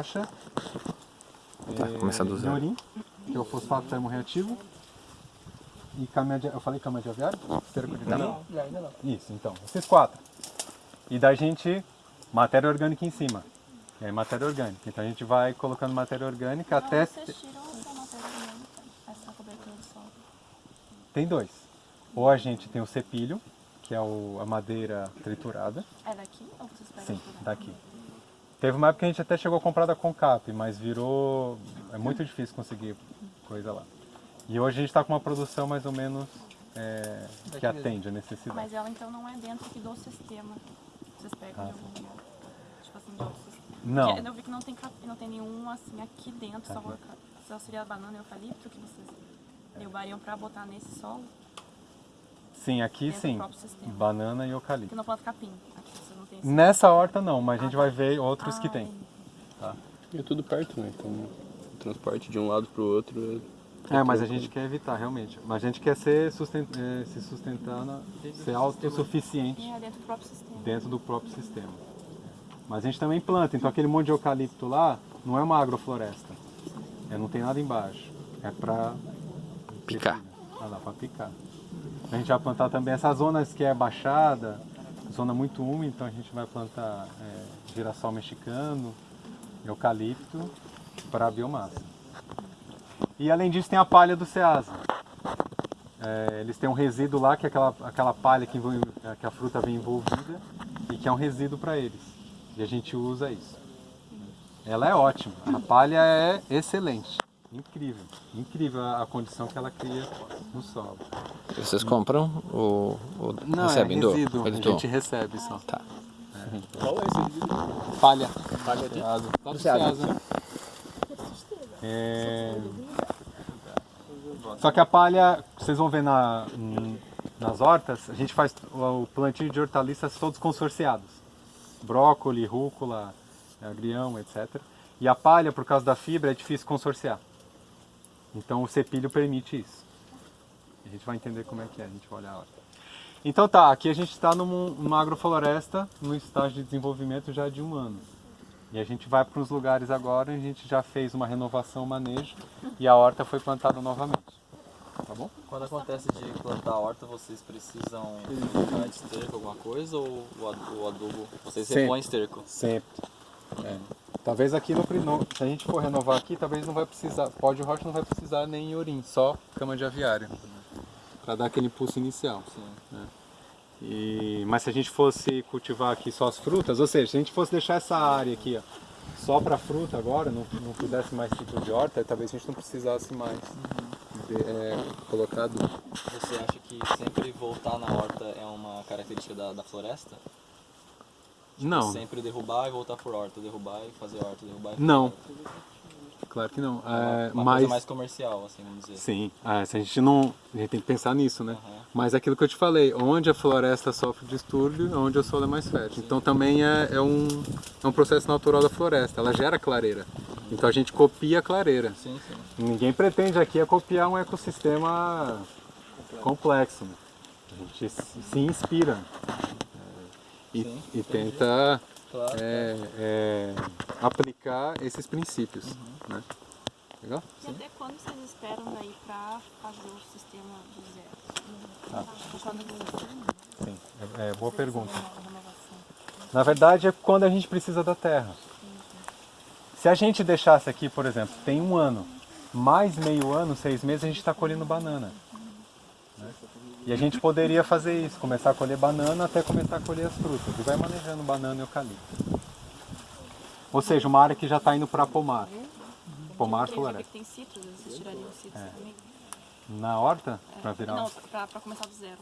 borracha, Tá, é, começar do zero. Iorim, que é o fosfato termorreativo, e cama de, eu falei cama de aviário? Esterco de Não, ainda não. Isso, então, esses quatro. E da gente, matéria orgânica em cima. E aí, matéria orgânica. Então a gente vai colocando matéria orgânica até... Vocês tiram essa matéria orgânica, essa cobertura solo. Tem dois. Ou a gente tem o cepilho, que é o- a madeira triturada. É daqui ou vocês pegam Sim, de daqui. Teve uma época que a gente até chegou a comprar da Concap, mas virou... É muito difícil conseguir coisa lá. E hoje a gente está com uma produção mais ou menos é, que atende a necessidade. Mas ela então não é dentro aqui do sistema. Vocês pegam Ah, de algum lugar. Tipo assim, de outro sistema. Não, Porque eu vi que não tem, capim, não tem nenhum assim aqui dentro, só, Tá. colocar- só seria a banana e eucalipto que vocês derrubariam pra botar nesse solo, sim, aqui dentro do sim. Banana e eucalipto. Porque não planta capim. Nessa horta não, mas a gente Ah, vai ver outros que Ah, tem. entendi. E é tudo perto, né? Então, o transporte de um lado pro outro É, mas a gente quer evitar realmente. Mas a gente quer ser susten- eh, se sustentar, na, ser autossuficiente E é dentro do próprio sistema. dentro do próprio sistema. Mas a gente também planta, então aquele monte de eucalipto lá não é uma agrofloresta. É, não tem nada embaixo. É pra Picar. Ah lá, pra picar. A gente vai plantar também essas zonas que é baixada, zona muito úmida, então a gente vai plantar é, girassol mexicano, eucalipto para biomassa. E além disso tem a palha do Ceasa. É, eles têm um resíduo lá que é aquela, aquela palha que, envolve- que a fruta vem envolvida e que é um resíduo para eles. E a gente usa isso. Ela é ótima. A palha é excelente. Incrível. Incrível a, a condição que ela cria no solo. Vocês compram ou, ou Não, recebem é do? resíduo. Eles A gente recebe só. Tá. Qual é esse vídeo? Palha. Palha. Lá do Ceasa. Ceasa. É... Só que a palha, vocês vão ver na, nas hortas, a gente faz o plantio de hortaliças todos consorciados. Brócoli, rúcula, agrião, etc. E a palha, por causa da fibra, é difícil consorciar. Então o cepilho permite isso. A gente vai entender como é que é, a gente vai olhar a horta. Então tá, aqui a gente está numa agrofloresta, no estágio de desenvolvimento já de um ano. E a gente vai para uns lugares agora, a gente já fez uma renovação, manejo, e a horta foi plantada novamente. Tá bom? Quando acontece de plantar a horta, vocês precisam colocar esterco, alguma coisa, ou o ad- o adubo, vocês Sempre. repõem esterco? Sempre. É. Talvez aqui no, no- se a gente for renovar aqui, talvez não vai precisar, pó de rocha não vai precisar nem urim, só cama de aviário. Para dar aquele impulso inicial. né? E, mas se a gente fosse cultivar aqui só as frutas, ou seja, se a gente fosse deixar essa área aqui ó, só para fruta agora, não, não pudesse mais tipo de horta, talvez a gente não precisasse mais de, é, colocar. Você acha que sempre voltar na horta é uma característica da, da floresta? Tipo, Não. Sempre derrubar e voltar por horta, derrubar e fazer horta, derrubar e fazer Não. horta. Claro que não. É uma, É, uma mas, coisa mais comercial, assim, vamos dizer. Sim, ah, se a gente não. A gente tem que pensar nisso, né? Aham. Mas é aquilo que eu te falei, onde a floresta sofre distúrbio é onde o solo é mais fértil. Então também é, é um, é um processo natural da floresta, ela gera clareira. Então a gente copia a clareira. Sim, sim. Ninguém pretende aqui é copiar um ecossistema complexo. né? A gente se inspira é, e, Sim, e entendi. tenta Claro. é, é, aplicar esses princípios. Uhum. Né? Legal? E até quando vocês esperam daí pra fazer o sistema do zero? Ah. Quando vocês Sim, é, é boa pergunta. Na verdade é quando a gente precisa da terra. Se a gente deixasse aqui, por exemplo, tem um ano, mais meio ano, seis meses, a gente está colhendo banana. né? E a gente poderia fazer isso, começar a colher banana até começar a colher as frutas. E vai manejando banana e eucalipto. Ou seja, uma área que já está indo para pomar. Pomar eu já vi floresta. tem citros, vocês tirariam citros também? Na horta, É. para virar... Não, pra começar do zero.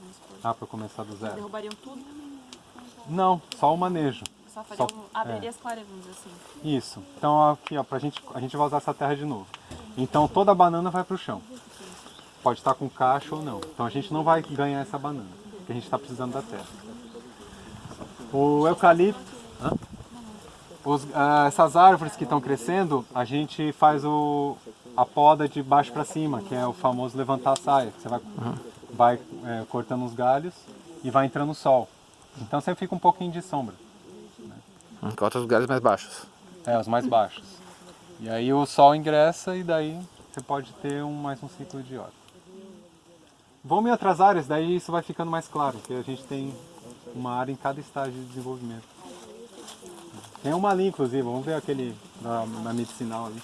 Ah, para começar do zero. Derrubariam tudo? Não, só o manejo. Só fariam, Só- abriria as clareiras, assim. Isso. Então aqui, ó, pra gente, a gente vai usar essa terra de novo. Então toda a banana vai pro chão. Pode estar com cacho ou não. Então a gente não vai ganhar essa banana, porque a gente está precisando da terra. O eucalipto, hã? Os- ah, essas árvores que estão crescendo, a gente faz o, a poda de baixo para cima, que é o famoso levantar a saia. que Você vai, vai é, cortando os galhos e vai entrando o sol. Então sempre fica um pouquinho de sombra. Enquanto os lugares mais baixos. É, os mais baixos. E aí o sol ingressa e daí você pode ter um, mais um ciclo de horta. Vamos em outras áreas, daí isso vai ficando mais claro, porque a gente tem uma área em cada estágio de desenvolvimento. Tem uma ali, inclusive, vamos ver aquele da, da medicinal ali.